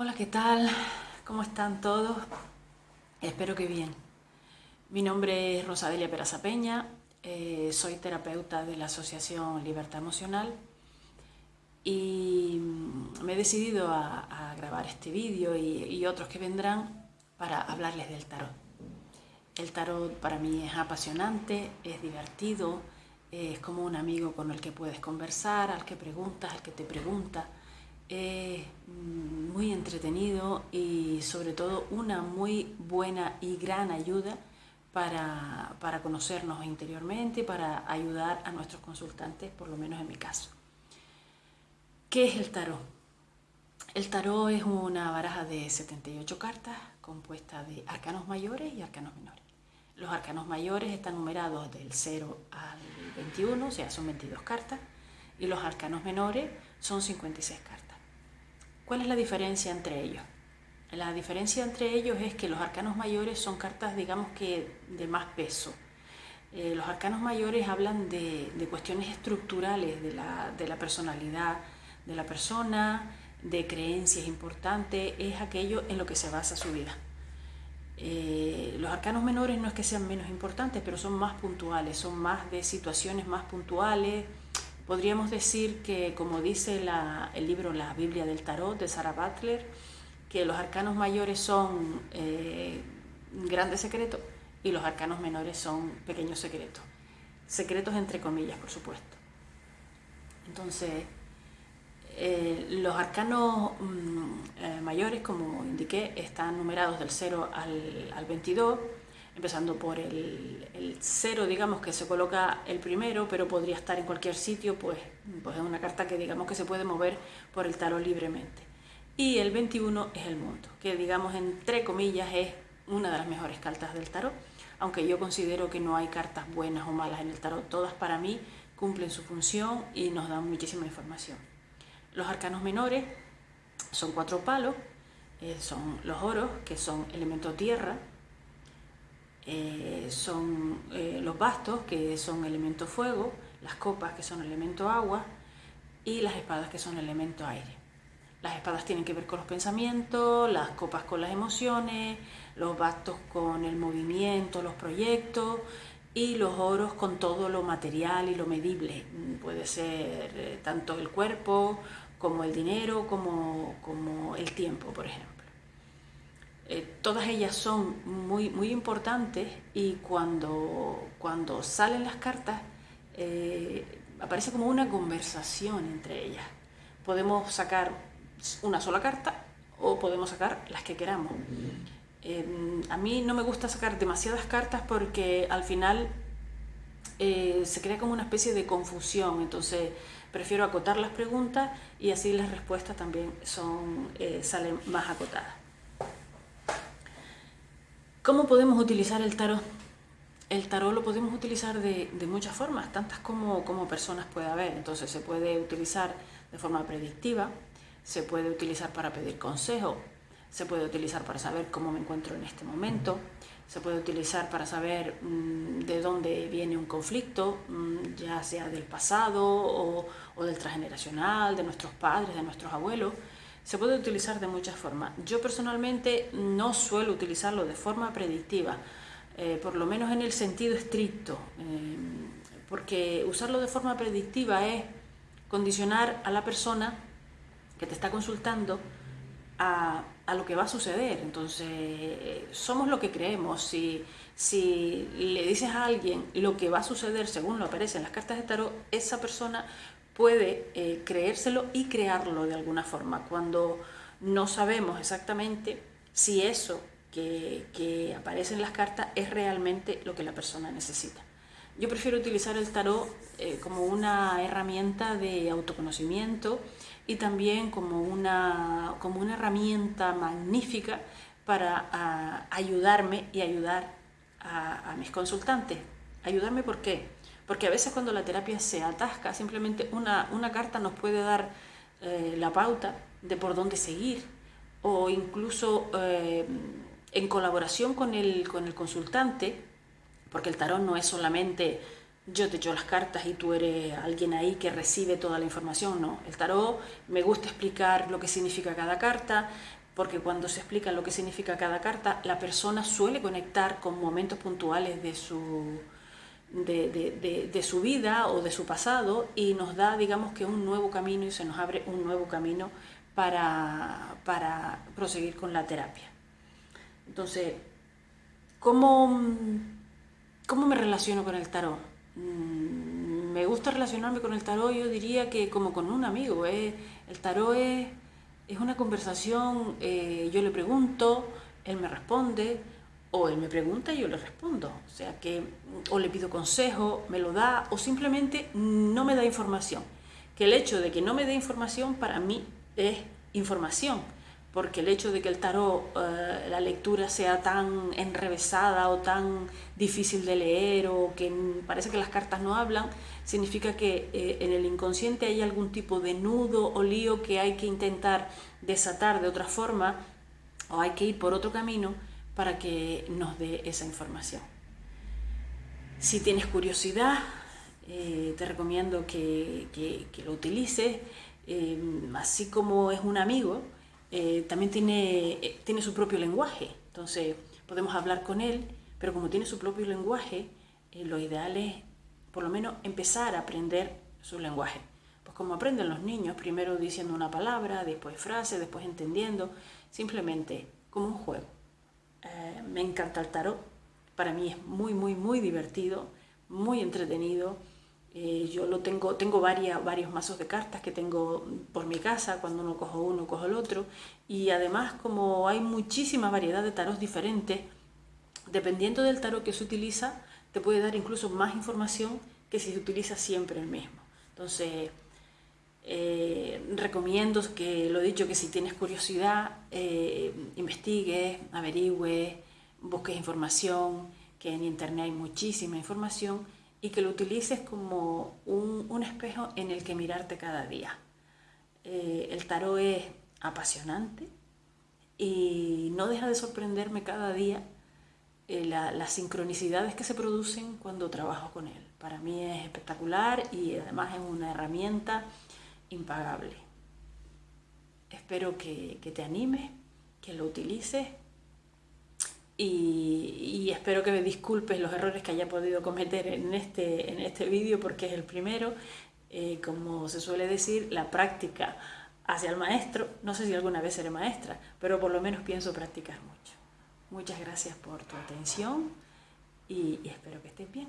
Hola, ¿qué tal? ¿Cómo están todos? Espero que bien. Mi nombre es Rosadelia Peraza Peña, eh, soy terapeuta de la Asociación Libertad Emocional y me he decidido a, grabar este vídeo y, y otros que vendrán para hablarles del tarot. El tarot para mí es apasionante, es divertido, es como un amigo con el que puedes conversar, al que preguntas, al que te pregunta mm, muy entretenido y sobre todo una muy buena y gran ayuda para, para conocernos interiormente para ayudar a nuestros consultantes, por lo menos en mi caso. ¿Qué es el tarot? El tarot es una baraja de 78 cartas compuesta de arcanos mayores y arcanos menores. Los arcanos mayores están numerados del 0 al 21, o sea, son 22 cartas, y los arcanos menores son 56 cartas. ¿Cuál es la diferencia entre ellos? La diferencia entre ellos es que los arcanos mayores son cartas, digamos que, de más peso. Eh, los arcanos mayores hablan de, cuestiones estructurales de la, personalidad de la persona, de creencias importantes, es aquello en lo que se basa su vida. Eh, los arcanos menores no es que sean menos importantes, pero son más puntuales, son más de situaciones más puntuales, Podríamos decir que, como dice el libro La Biblia del Tarot de Sarah Butler, que los arcanos mayores son eh, grandes secretos y los arcanos menores son pequeños secretos. Secretos entre comillas, por supuesto. Entonces, eh, los arcanos mm, eh, mayores, como indiqué, están numerados del 0 al, al 22 empezando por el, cero, digamos, que se coloca el primero, pero podría estar en cualquier sitio, pues, pues es una carta que digamos que se puede mover por el tarot libremente. Y el 21 es el mundo, que digamos entre comillas es una de las mejores cartas del tarot, aunque yo considero que no hay cartas buenas o malas en el tarot, todas para mí cumplen su función y nos dan muchísima información. Los arcanos menores son cuatro palos, eh, son los oros, que son elemento tierra, eh, son eh, los bastos, que son elemento fuego, las copas, que son elemento agua, y las espadas, que son elemento aire. Las espadas tienen que ver con los pensamientos, las copas con las emociones, los bastos con el movimiento, los proyectos, y los oros con todo lo material y lo medible. Puede ser eh, tanto el cuerpo, como el dinero, como, como el tiempo, por ejemplo. Eh, todas ellas son muy, muy importantes y cuando, cuando salen las cartas eh, aparece como una conversación entre ellas. Podemos sacar una sola carta o podemos sacar las que queramos. Eh, a mí no me gusta sacar demasiadas cartas porque al final se crea como una especie de confusión, entonces prefiero acotar las preguntas y así las respuestas también son, salen más acotadas. ¿Cómo podemos utilizar el tarot? El tarot lo podemos utilizar de, muchas formas, tantas como, personas puede haber. Entonces se puede utilizar de forma predictiva, se puede utilizar para pedir consejo, se puede utilizar para saber cómo me encuentro en este momento, se puede utilizar para saber mm, de dónde viene un conflicto, mm, ya sea del pasado o, o del transgeneracional, de nuestros padres, de nuestros abuelos se puede utilizar de muchas formas. Yo personalmente no suelo utilizarlo de forma predictiva, eh, por lo menos en el sentido estricto, eh, porque usarlo de forma predictiva es condicionar a la persona que te está consultando a, lo que va a suceder. Entonces, somos lo que creemos. Si, si le dices a alguien lo que va a suceder según lo aparece en las cartas de tarot, esa persona puede eh, creérselo y crearlo de alguna forma, cuando no sabemos exactamente si eso que, aparece en las cartas es realmente lo que la persona necesita. Yo prefiero utilizar el tarot eh, como una herramienta de autoconocimiento y también como una, como una herramienta magnífica para ayudarme y ayudar a, a mis consultantes. ¿Ayudarme por qué? Porque a veces cuando la terapia se atasca, simplemente una, una carta nos puede dar eh, la pauta de por dónde seguir o incluso eh, en colaboración con el, con el consultante, porque el tarot no es solamente yo te echo las cartas y tú eres alguien ahí que recibe toda la información, no. El tarot me gusta explicar lo que significa cada carta, porque cuando se explica lo que significa cada carta, la persona suele conectar con momentos puntuales de su, de, su vida o de su pasado y nos da, digamos que un nuevo camino y se nos abre un nuevo camino para, para proseguir con la terapia. Entonces, ¿cómo, ¿cómo me relaciono con el tarot? Mm, me gusta relacionarme con el tarot, yo diría que como con un amigo. ¿eh? El tarot es es una conversación, eh, yo le pregunto, él me responde, o él me pregunta y yo le respondo. O sea que, o le pido consejo, me lo da, o simplemente no me da información. Que el hecho de que no me dé información para mí es información porque el hecho de que el tarot, eh, la lectura sea tan enrevesada o tan difícil de leer o que parece que las cartas no hablan, significa que eh, en el inconsciente hay algún tipo de nudo o lío que hay que intentar desatar de otra forma o hay que ir por otro camino para que nos dé esa información. Si tienes curiosidad, eh, te recomiendo que, lo utilices, así como es un amigo, eh, también tiene, eh, su propio lenguaje. Entonces podemos hablar con él, pero como tiene su propio lenguaje, eh, lo ideal es por lo menos empezar a aprender su lenguaje. Pues como aprenden los niños, primero diciendo una palabra, después frase, después entendiendo, simplemente como un juego. Me encanta el tarot, para mí es muy, muy, muy divertido, muy entretenido eh, yo lo tengo, tengo varias, varios mazos de cartas que tengo por mi casa, cuando uno cojo uno, cojo el otro. Y además, como hay muchísima variedad de tarots diferentes, dependiendo del tarot que se utiliza, te puede dar incluso más información que si se utiliza siempre el mismo. Entonces, eh, recomiendo que, lo dicho, que si tienes curiosidad, eh, investigues, averigües, busques información, que en internet hay muchísima información y que lo utilices como un, espejo en el que mirarte cada día. Eh, el tarot es apasionante y no deja de sorprenderme cada día eh, las sincronicidades que se producen cuando trabajo con él. Para mí es espectacular y además es una herramienta impagable. Espero que, que te animes, que lo utilices y, espero que me disculpes los errores que haya podido cometer en este, en este vídeo porque es el primero. Eh, como se suele decir, la práctica hacia el maestro, no sé si alguna vez seré maestra, pero por lo menos pienso practicar mucho. Muchas gracias por tu atención y, y espero que estés bien.